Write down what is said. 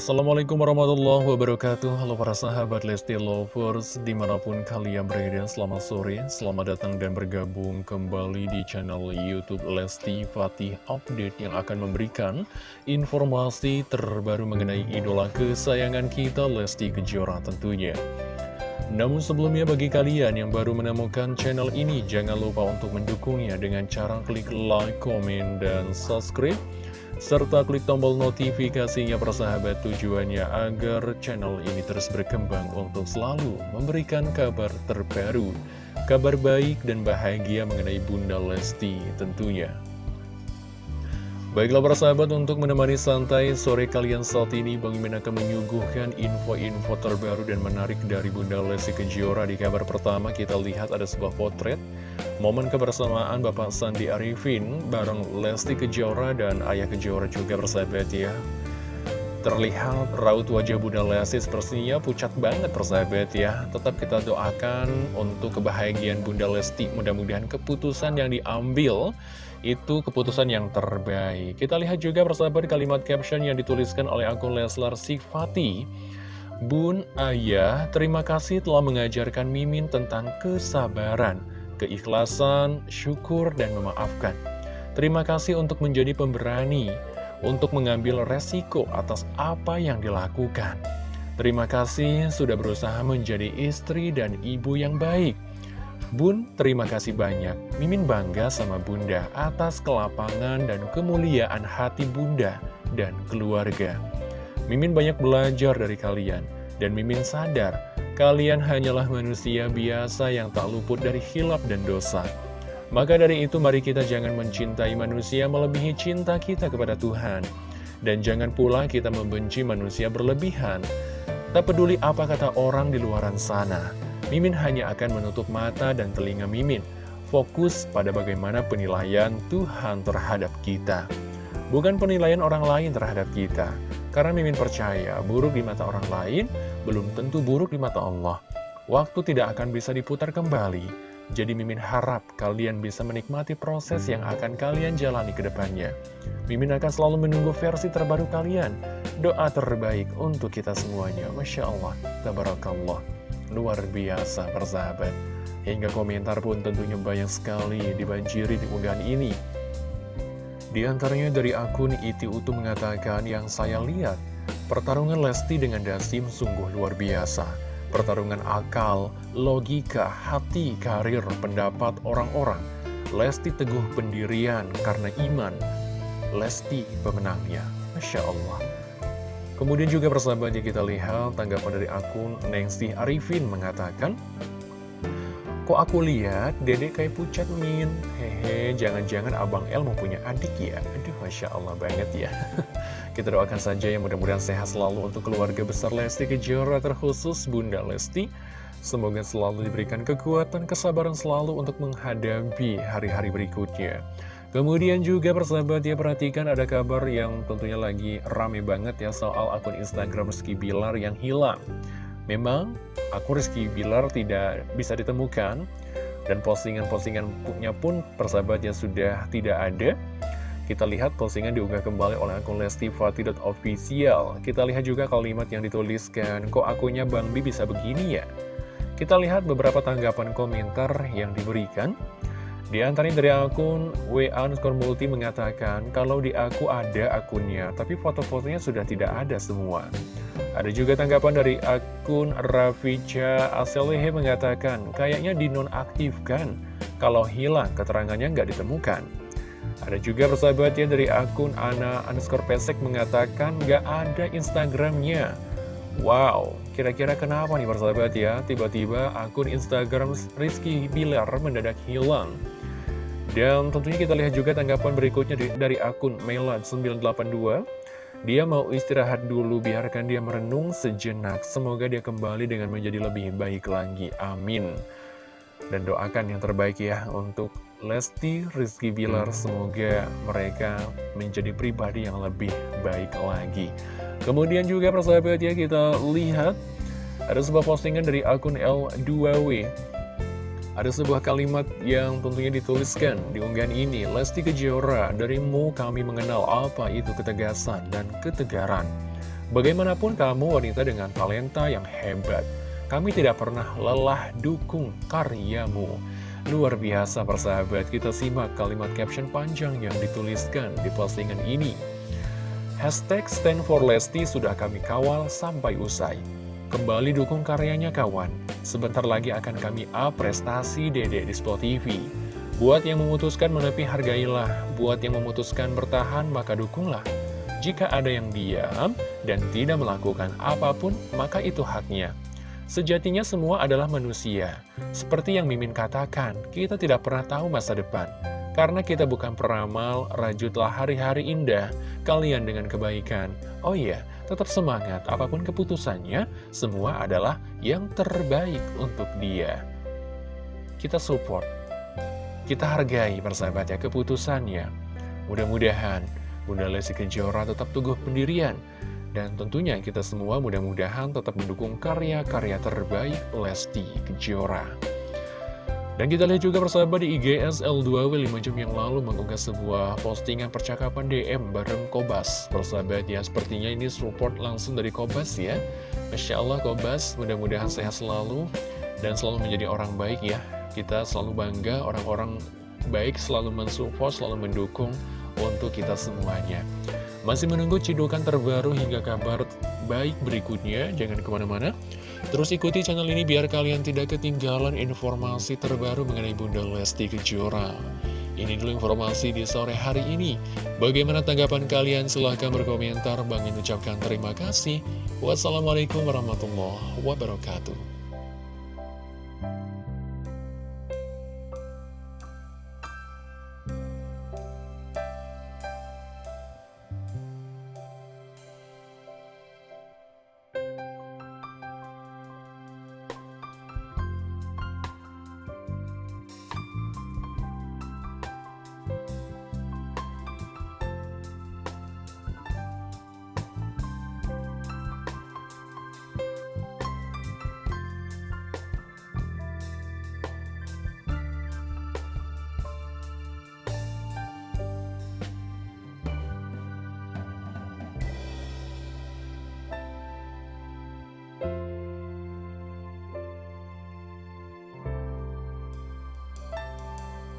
Assalamualaikum warahmatullahi wabarakatuh. Halo para sahabat Lesti Lovers Di mana pun kalian berada selamat sore Selamat datang dan bergabung kembali di channel Youtube Lesti Fatih Update Yang akan memberikan informasi terbaru mengenai idola kesayangan kita Lesti Kejora tentunya. Namun sebelumnya bagi kalian yang baru menemukan channel ini Jangan lupa untuk mendukungnya dengan cara klik like, komen, dan subscribe serta klik tombol notifikasinya persahabat tujuannya agar channel ini terus berkembang untuk selalu memberikan kabar terbaru, kabar baik dan bahagia mengenai Bunda Lesti tentunya. Baiklah para sahabat untuk menemani santai sore kalian saat ini Bang Imin akan menyuguhkan info-info terbaru dan menarik dari Bunda Lesti Kejora. Di kabar pertama kita lihat ada sebuah potret Momen kebersamaan Bapak Sandi Arifin bareng Lesti Kejora dan Ayah Kejora juga bersahabat ya. Terlihat raut wajah Bunda Lesti sepertinya pucat banget persahabat ya. Tetap kita doakan untuk kebahagiaan Bunda Lesti. Mudah-mudahan keputusan yang diambil itu keputusan yang terbaik. Kita lihat juga persahabat kalimat caption yang dituliskan oleh akun Leslar Sifati. Bun, Ayah, terima kasih telah mengajarkan Mimin tentang kesabaran, keikhlasan, syukur, dan memaafkan. Terima kasih untuk menjadi pemberani, untuk mengambil resiko atas apa yang dilakukan. Terima kasih sudah berusaha menjadi istri dan ibu yang baik. Bun, terima kasih banyak. Mimin bangga sama Bunda atas kelapangan dan kemuliaan hati Bunda dan keluarga. Mimin banyak belajar dari kalian, dan Mimin sadar kalian hanyalah manusia biasa yang tak luput dari hilap dan dosa. Maka dari itu mari kita jangan mencintai manusia melebihi cinta kita kepada Tuhan. Dan jangan pula kita membenci manusia berlebihan. Tak peduli apa kata orang di luaran sana. Mimin hanya akan menutup mata dan telinga Mimin, fokus pada bagaimana penilaian Tuhan terhadap kita. Bukan penilaian orang lain terhadap kita, karena Mimin percaya buruk di mata orang lain belum tentu buruk di mata Allah. Waktu tidak akan bisa diputar kembali, jadi Mimin harap kalian bisa menikmati proses yang akan kalian jalani ke depannya. Mimin akan selalu menunggu versi terbaru kalian. Doa terbaik untuk kita semuanya. Masya Allah. Tabarakallah luar biasa persahabat. Hingga komentar pun tentunya banyak sekali dibanjiri di unggahan ini. Di antaranya dari akun Iti Utu mengatakan yang saya lihat Pertarungan Lesti dengan Dasim sungguh luar biasa. Pertarungan akal, logika, hati, karir, pendapat orang-orang. Lesti teguh pendirian karena iman. Lesti pemenangnya. Masya Allah Kemudian juga persahabatnya kita lihat tanggapan dari akun Nengsi Arifin mengatakan Kok aku lihat dede kayak pucat min? Hehe jangan-jangan abang El mau punya adik ya? Aduh Masya Allah banget ya. Kita doakan saja yang mudah-mudahan sehat selalu untuk keluarga besar Lesti Kejora terkhusus Bunda Lesti. Semoga selalu diberikan kekuatan, kesabaran selalu untuk menghadapi hari-hari berikutnya Kemudian juga persahabat ya perhatikan ada kabar yang tentunya lagi rame banget ya soal akun Instagram Rizky Bilar yang hilang. Memang akun Rizky Bilar tidak bisa ditemukan dan postingan-postingannya pun persahabat ya sudah tidak ada. Kita lihat postingan diunggah kembali oleh akun lestifati.official. Kita lihat juga kalimat yang dituliskan, kok akunnya Bang Bi bisa begini ya? Kita lihat beberapa tanggapan komentar yang diberikan. Di antaranya dari akun WA underscore multi mengatakan kalau di aku ada akunnya, tapi foto-fotonya sudah tidak ada semua. Ada juga tanggapan dari akun Raficha Aselehe mengatakan kayaknya dinonaktifkan kalau hilang keterangannya nggak ditemukan. Ada juga persahabatnya dari akun Ana underscore pesek mengatakan nggak ada Instagramnya. Wow, kira-kira kenapa nih persahabat ya? Tiba-tiba akun Instagram Rizky Bilar mendadak hilang. Dan tentunya kita lihat juga tanggapan berikutnya dari akun Melan982 Dia mau istirahat dulu, biarkan dia merenung sejenak. Semoga dia kembali dengan menjadi lebih baik lagi, amin. Dan doakan yang terbaik ya untuk Lesti, Rizky Bilar. Semoga mereka menjadi pribadi yang lebih baik lagi. Kemudian juga persahabat ya kita lihat Ada sebuah postingan dari akun L2W ada sebuah kalimat yang tentunya dituliskan di unggahan ini Lesti Kejora, darimu kami mengenal apa itu ketegasan dan ketegaran Bagaimanapun kamu wanita dengan talenta yang hebat, kami tidak pernah lelah dukung karyamu. Luar biasa persahabat, kita simak kalimat caption panjang yang dituliskan di postingan ini. Hashtag stand for Lesti sudah kami kawal sampai usai. Kembali dukung karyanya kawan. Sebentar lagi akan kami up prestasi Dede di Spot TV. Buat yang memutuskan menepi hargailah, buat yang memutuskan bertahan maka dukunglah. Jika ada yang diam dan tidak melakukan apa pun, maka itu haknya. Sejatinya semua adalah manusia. Seperti yang Mimin katakan, kita tidak pernah tahu masa depan. Karena kita bukan peramal, rajutlah hari-hari indah, kalian dengan kebaikan. Oh iya, tetap semangat, apa pun keputusannya, semua adalah yang terbaik untuk dia. Kita support, kita hargai persahabat ya keputusannya. Mudah-mudahan Bunda Lesti Kejora tetap teguh pendirian. Dan tentunya kita semua mudah-mudahan tetap mendukung karya-karya terbaik Lesti Kejora. Dan kita lihat juga persahabat di IGS L2W 5 jam yang lalu mengunggah sebuah postingan percakapan DM bareng Kobas. Persahabat ya, sepertinya ini support langsung dari Kobas ya. Masya Allah Kobas, mudah-mudahan sehat selalu dan selalu menjadi orang baik ya. Kita selalu bangga orang-orang baik selalu mensupport, selalu mendukung untuk kita semuanya. Masih menunggu cidukan terbaru hingga kabar baik berikutnya, jangan ke mana-mana. Terus ikuti channel ini biar kalian tidak ketinggalan informasi terbaru mengenai Bunda Lesti Kejora. Ini dulu informasi di sore hari ini. Bagaimana tanggapan kalian? Silahkan berkomentar. Bang ucapkan terima kasih. Wassalamualaikum warahmatullahi wabarakatuh.